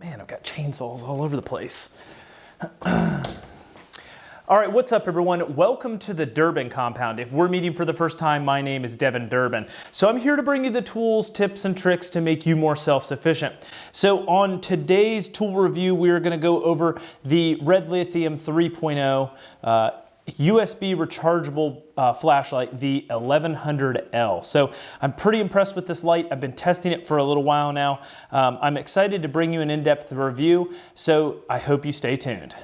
Man, I've got chainsaws all over the place. All right, what's up everyone? Welcome to the Durbin compound. If we're meeting for the first time, my name is Devin Durbin. So I'm here to bring you the tools, tips, and tricks to make you more self-sufficient. So on today's tool review, we're gonna go over the Red Lithium 3.0 uh, USB rechargeable uh, flashlight, the 1100L. So I'm pretty impressed with this light. I've been testing it for a little while now. Um, I'm excited to bring you an in-depth review, so I hope you stay tuned.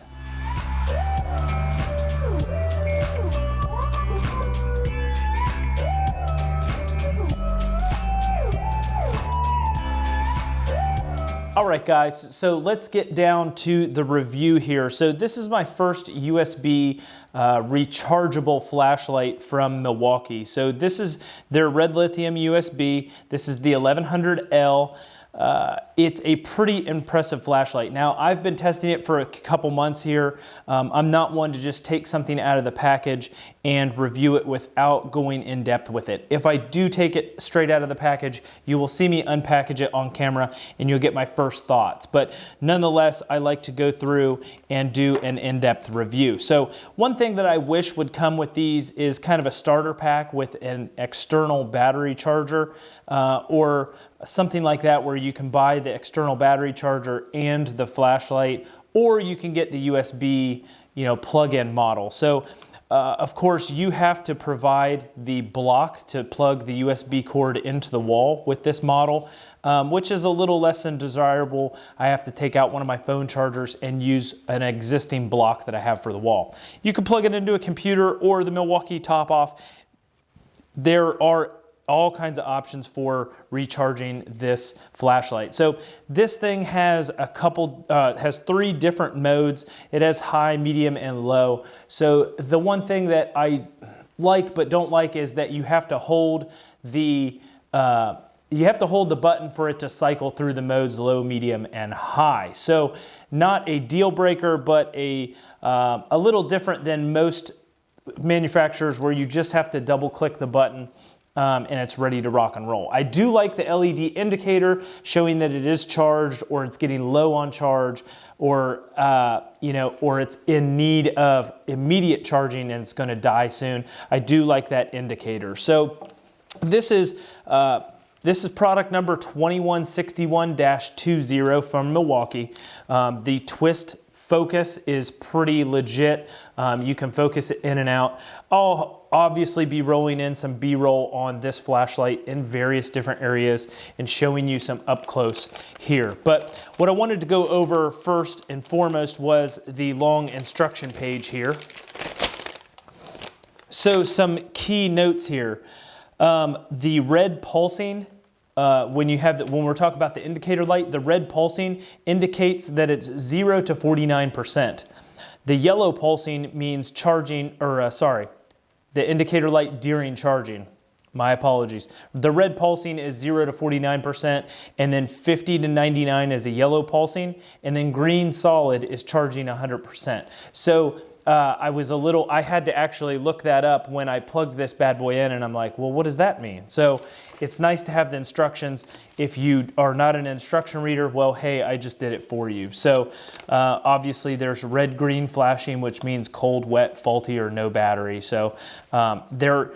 All right, guys, so let's get down to the review here. So this is my first USB uh, rechargeable flashlight from Milwaukee. So this is their red lithium USB. This is the 1100L. Uh, it's a pretty impressive flashlight. Now, I've been testing it for a couple months here. Um, I'm not one to just take something out of the package and review it without going in depth with it. If I do take it straight out of the package, you will see me unpackage it on camera and you'll get my first thoughts. But nonetheless, I like to go through and do an in-depth review. So one thing that I wish would come with these is kind of a starter pack with an external battery charger uh, or something like that where you can buy the external battery charger and the flashlight, or you can get the USB you know, plug-in model. So uh, of course, you have to provide the block to plug the USB cord into the wall with this model, um, which is a little less than desirable. I have to take out one of my phone chargers and use an existing block that I have for the wall. You can plug it into a computer or the Milwaukee top off. There are all kinds of options for recharging this flashlight. So this thing has a couple, uh, has three different modes. It has high, medium, and low. So the one thing that I like but don't like is that you have to hold the, uh, you have to hold the button for it to cycle through the modes low, medium, and high. So not a deal breaker, but a, uh, a little different than most manufacturers where you just have to double click the button um, and it's ready to rock and roll. I do like the LED indicator showing that it is charged or it's getting low on charge or, uh, you know, or it's in need of immediate charging and it's gonna die soon. I do like that indicator. So this is, uh, this is product number 2161-20 from Milwaukee. Um, the twist focus is pretty legit. Um, you can focus it in and out. I'll obviously be rolling in some B-roll on this flashlight in various different areas and showing you some up close here. But what I wanted to go over first and foremost was the long instruction page here. So some key notes here. Um, the red pulsing uh, when you have the, when we're talking about the indicator light, the red pulsing indicates that it's 0 to 49%. The yellow pulsing means charging, or uh, sorry, the indicator light during charging. My apologies. The red pulsing is 0 to 49%, and then 50 to 99 is a yellow pulsing, and then green solid is charging 100%. So uh, I was a little, I had to actually look that up when I plugged this bad boy in and I'm like, well, what does that mean? So it's nice to have the instructions. If you are not an instruction reader, well, hey, I just did it for you. So uh, obviously there's red, green flashing, which means cold, wet, faulty, or no battery. So um, there,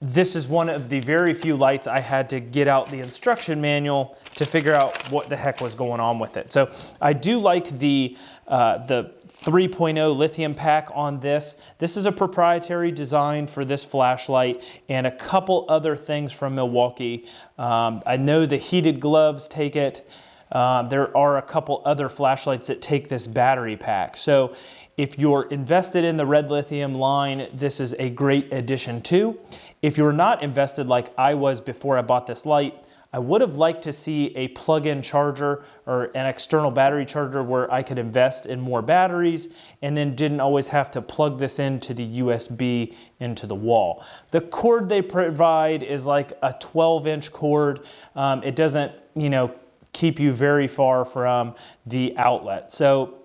this is one of the very few lights I had to get out the instruction manual to figure out what the heck was going on with it. So I do like the, uh, the 3.0 lithium pack on this. This is a proprietary design for this flashlight and a couple other things from Milwaukee. Um, I know the heated gloves take it. Um, there are a couple other flashlights that take this battery pack. So if you're invested in the red lithium line, this is a great addition too. If you're not invested like I was before I bought this light, I would have liked to see a plug-in charger or an external battery charger where I could invest in more batteries and then didn't always have to plug this into the USB into the wall. The cord they provide is like a 12 inch cord. Um, it doesn't, you know, keep you very far from the outlet. So,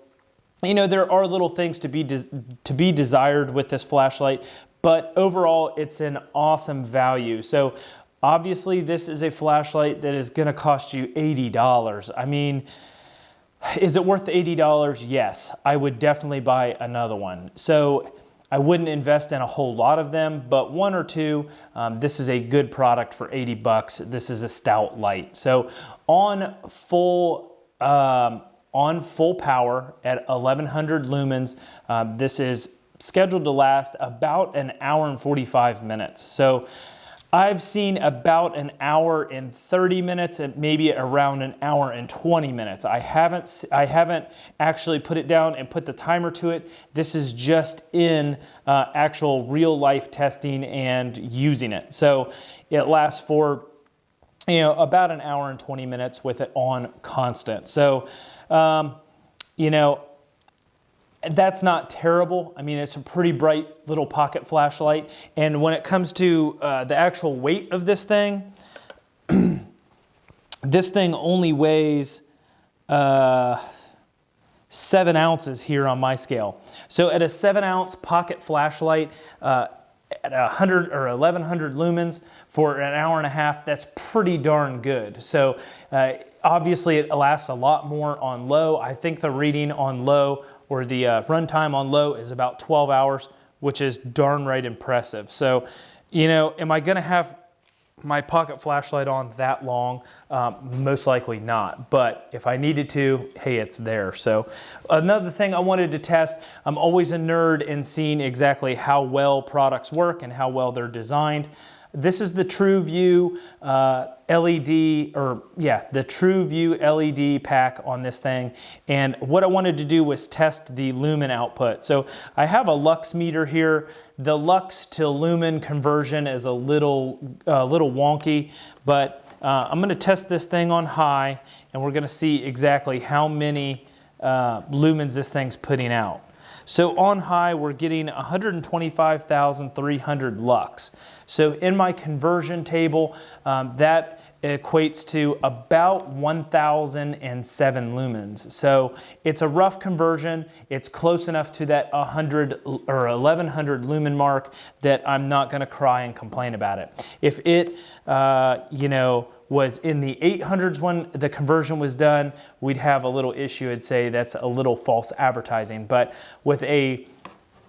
you know, there are little things to be, to be desired with this flashlight, but overall it's an awesome value. So Obviously, this is a flashlight that is gonna cost you $80. I mean, Is it worth $80? Yes, I would definitely buy another one. So I wouldn't invest in a whole lot of them, but one or two, um, this is a good product for 80 bucks. This is a stout light. So on full, um, on full power at 1100 lumens, um, this is scheduled to last about an hour and 45 minutes. So I've seen about an hour and 30 minutes and maybe around an hour and 20 minutes. I haven't, I haven't actually put it down and put the timer to it. This is just in uh, actual real life testing and using it. So it lasts for you know, about an hour and 20 minutes with it on constant. So, um, you know, that's not terrible. I mean, it's a pretty bright little pocket flashlight. And when it comes to uh, the actual weight of this thing, this thing only weighs uh, seven ounces here on my scale. So at a seven ounce pocket flashlight, uh, at 100 or 1100 lumens for an hour and a half, that's pretty darn good. So uh, obviously it lasts a lot more on low. I think the reading on low or the uh, runtime on low is about 12 hours, which is darn right impressive. So, you know, am I gonna have my pocket flashlight on that long? Um, most likely not, but if I needed to, hey, it's there. So another thing I wanted to test, I'm always a nerd in seeing exactly how well products work and how well they're designed. This is the TrueView uh, LED, or yeah, the TrueView LED pack on this thing. And what I wanted to do was test the lumen output. So I have a lux meter here. The lux to lumen conversion is a little, uh, little wonky, but uh, I'm gonna test this thing on high and we're gonna see exactly how many uh, lumens this thing's putting out. So on high, we're getting 125,300 lux. So in my conversion table, um, that equates to about 1,007 lumens. So it's a rough conversion. It's close enough to that 100 or 1100 lumen mark that I'm not going to cry and complain about it. If it, uh, you know, was in the 800s when the conversion was done, we'd have a little issue. I'd say that's a little false advertising. But with a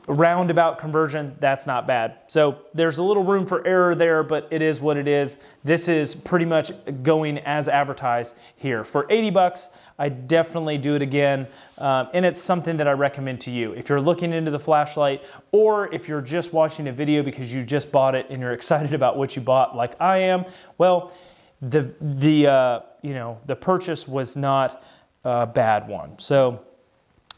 roundabout conversion, that's not bad. So there's a little room for error there, but it is what it is. This is pretty much going as advertised here. For 80 bucks, I definitely do it again. Um, and it's something that I recommend to you. If you're looking into the flashlight, or if you're just watching a video because you just bought it and you're excited about what you bought like I am, well, the, the, uh, you know, the purchase was not a bad one. So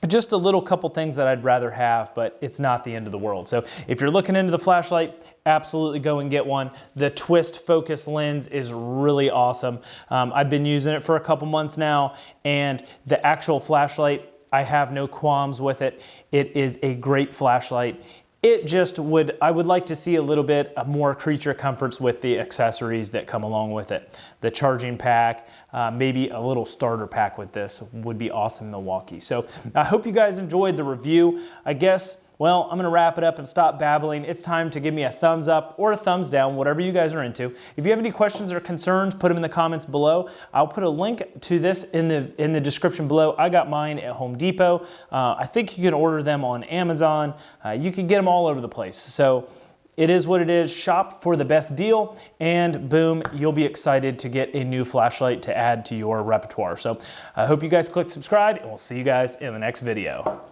just a little couple things that I'd rather have, but it's not the end of the world. So if you're looking into the flashlight, absolutely go and get one. The twist focus lens is really awesome. Um, I've been using it for a couple months now, and the actual flashlight, I have no qualms with it. It is a great flashlight. It just would, I would like to see a little bit more creature comforts with the accessories that come along with it. The charging pack, uh, maybe a little starter pack with this would be awesome Milwaukee. So I hope you guys enjoyed the review. I guess well, I'm gonna wrap it up and stop babbling. It's time to give me a thumbs up or a thumbs down, whatever you guys are into. If you have any questions or concerns, put them in the comments below. I'll put a link to this in the, in the description below. I got mine at Home Depot. Uh, I think you can order them on Amazon. Uh, you can get them all over the place. So it is what it is. Shop for the best deal and boom, you'll be excited to get a new flashlight to add to your repertoire. So I hope you guys click subscribe and we'll see you guys in the next video.